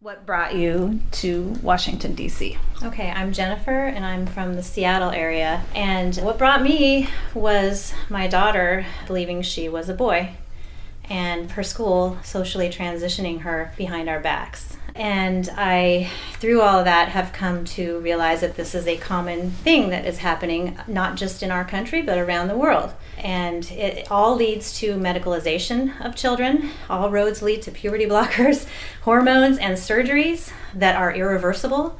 What brought you to Washington, D.C.? Okay, I'm Jennifer and I'm from the Seattle area. And what brought me was my daughter believing she was a boy and her school socially transitioning her behind our backs. And I, through all of that, have come to realize that this is a common thing that is happening, not just in our country, but around the world. And it all leads to medicalization of children. All roads lead to puberty blockers, hormones, and surgeries that are irreversible.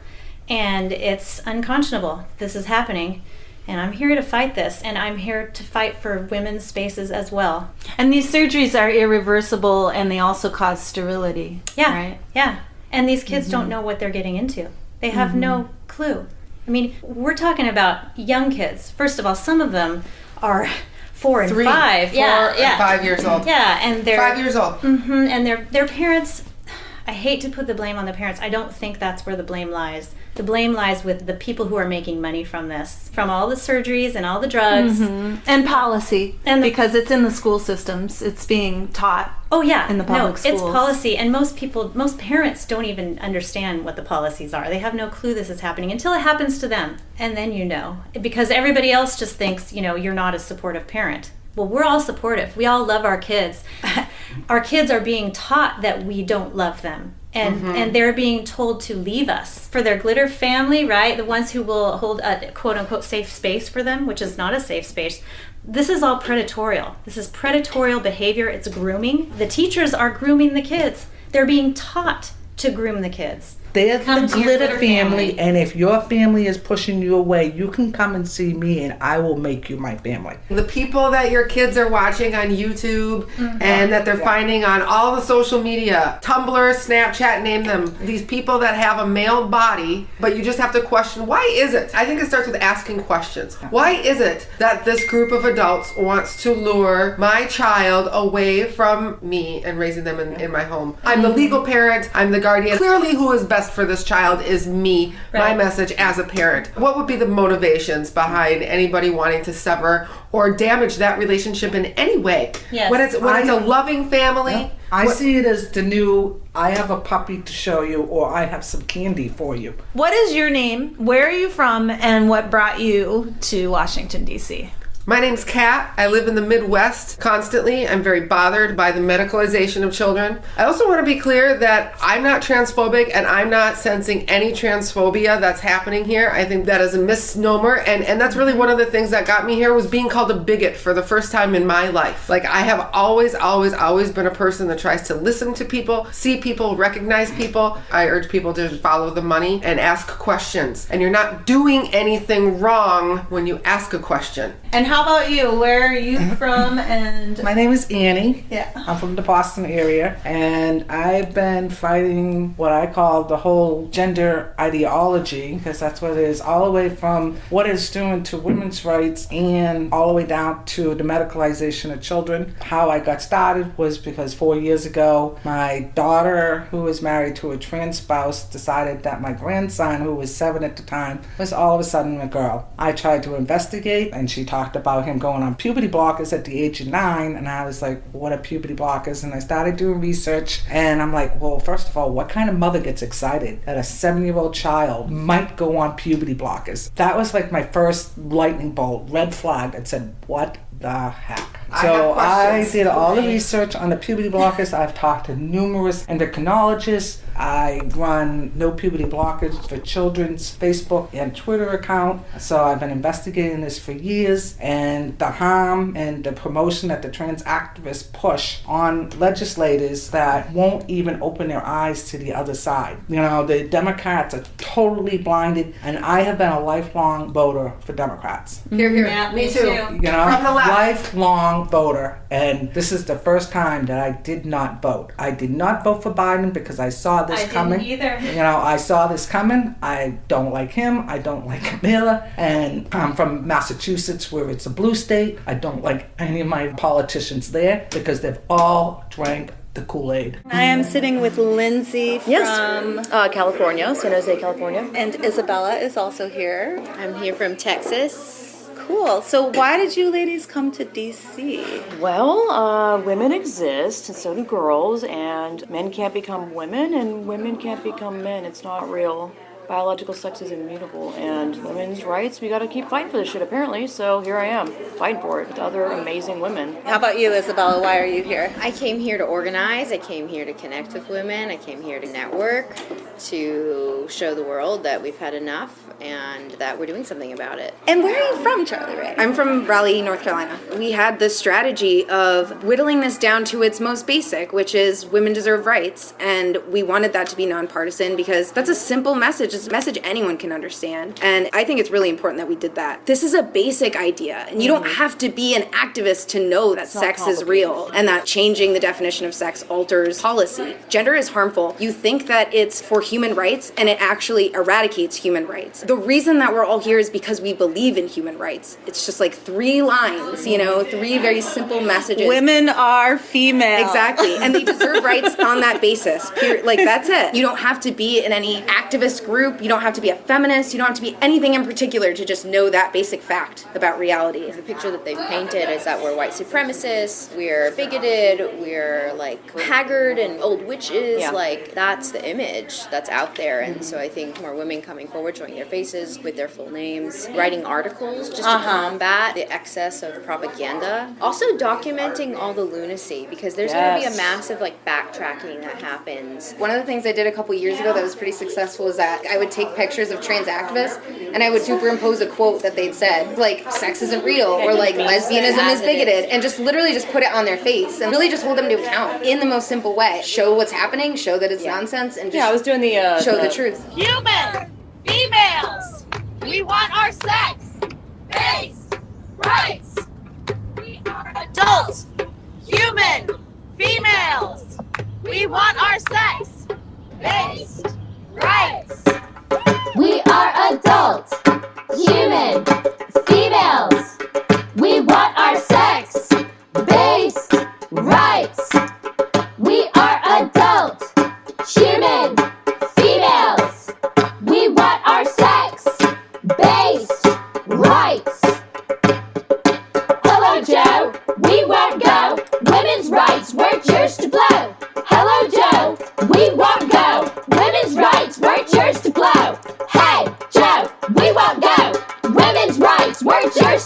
And it's unconscionable. This is happening. And I'm here to fight this, and I'm here to fight for women's spaces as well. And these surgeries are irreversible and they also cause sterility. Yeah. Right? Yeah. And these kids don't know what they're getting into. They have no clue. I mean, we're talking about young kids. First of all, some of them are four and Three, five. four, yeah, and yeah. five years old. Yeah, and they're Five years old. hmm and their their parents. I hate to put the blame on the parents. I don't think that's where the blame lies. The blame lies with the people who are making money from this, from all the surgeries and all the drugs. Mm-hmm. And policy. And the- because it's in the school systems, it's being taught. Oh yeah, in the public no, public it's policy, and most people, most parents don't even understand what the policies are. They have no clue this is happening until it happens to them, and then you know because everybody else just thinks you know you're not a supportive parent. Well, we're all supportive. We all love our kids. our kids are being taught that we don't love them. And, Mm-hmm. and they're being told to leave us for their glitter family, right? The ones who will hold a quote unquote safe space for them, which is not a safe space. This is all predatorial. This is predatorial behavior. It's grooming. The teachers are grooming the kids. They're being taught to groom the kids. They're Come the glitter glitter family, family. and if your family is pushing you away, you can come and see me, and I will make you my family. The people that your kids are watching on YouTube mm-hmm. and that they're finding on all the social media, Tumblr, Snapchat, name them. These people that have a male body, but you just have to question why is it? I think it starts with asking questions. Why is it that this group of adults wants to lure my child away from me and raising them in, in my home? I'm the mm-hmm. legal parent, I'm the guardian. Clearly, who is best for this child is me, my message as a parent. What would be the motivations behind anybody wanting to sever or damage that relationship in any way? Yes. When it's when I- it's a loving family. I what- see it as the new I have a puppy to show you, or I have some candy for you. What is your name? Where are you from? And what brought you to Washington, D.C.? My name's Kat. I live in the Midwest constantly. I'm very bothered by the medicalization of children. I also want to be clear that I'm not transphobic and I'm not sensing any transphobia that's happening here. I think that is a misnomer and and that's really one of the things that got me here was being called a bigot for the first time in my life. Like I have always always always been a person that tries to listen to people, see people, recognize people. I urge people to follow the money and ask questions. And you're not doing anything wrong when you ask a question. And how about you? Where are you from? And My name is Annie. Yeah. I'm from the Boston area, and I've been fighting what I call the whole gender ideology, because that's what it is, all the way from what it's doing to women's rights and all the way down to the medicalization of children. How I got started was because four years ago, my daughter, who was married to a trans spouse, decided that my grandson, who was seven at the time, was all of a sudden a girl. I tried to investigate, and she talked about him going on puberty blockers at the age of nine, and I was like, what are puberty blockers? And I started doing research, and I'm like, well, first of all, what kind of mother gets excited that a seven year old child might go on puberty blockers? That was like my first lightning bolt, red flag that said, what the heck? So have I did all the research on the puberty blockers. I've talked to numerous endocrinologists. I run No Puberty Blockers for Children's Facebook and Twitter account. So I've been investigating this for years. And the harm and the promotion that the trans activists push on legislators that won't even open their eyes to the other side. You know, the Democrats are totally blinded. And I have been a lifelong voter for Democrats Here, here. Yeah, me me too. too. you know, From the left. lifelong voter. And this is the first time that I did not vote. I did not vote for Biden because I saw this I didn't coming. either. You know, I saw this coming. I don't like him. I don't like Kamala. And I'm from Massachusetts, where it's a blue state. I don't like any of my politicians there because they've all drank the Kool Aid. I am sitting with Lindsay from, Yes. Uh, California, San Jose, California. and Isabella is also here. I'm here from Texas. Cool. So why did you ladies come to DC? Well, uh, women exist, and so do girls, and men can't become women, and women can't become men. It's not real. Biological sex is immutable, and women's rights, we gotta keep fighting for this shit, apparently, so here I am, fighting for it with other amazing women. How about you, Isabella? Why are you here? I came here to organize. I came here to connect with women. I came here to network, to show the world that we've had enough and that we're doing something about it. And where are you from, Charlie Ray? I'm from Raleigh, North Carolina. We had the strategy of whittling this down to its most basic, which is women deserve rights. And we wanted that to be nonpartisan because that's a simple message. It's a message anyone can understand. And I think it's really important that we did that. This is a basic idea, and you don't mm-hmm. have to be an activist to know that sex is real and that changing the definition of sex alters policy. Gender is harmful. You think that it's for human rights, and it actually eradicates human rights. The reason that we're all here is because we believe in human rights. It's just like three lines, you know, three very simple messages. Women are female. Exactly. And they deserve rights on that basis. Like, that's it. You don't have to be in any activist group. You don't have to be a feminist. You don't have to be anything in particular to just know that basic fact about reality. The picture that they've painted is that we're white supremacists, we're bigoted, we're like haggard and old witches. Yeah. Like, that's the image that's out there. And mm-hmm. so I think more women coming forward, showing their faces with their full names, writing articles just to combat the excess of propaganda. Also documenting all the lunacy because there's going to be a massive like backtracking that happens. One of the things I did a couple years ago that was pretty successful is that I would take pictures of trans activists and I would superimpose a quote that they'd said, like "sex isn't real" or like "lesbianism is bigoted," and just literally just put it on their face and really just hold them to account in the most simple way. Show what's happening, show that it's nonsense, and just Yeah, I was doing the, uh, show the truth. Human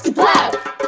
Blast! Blow!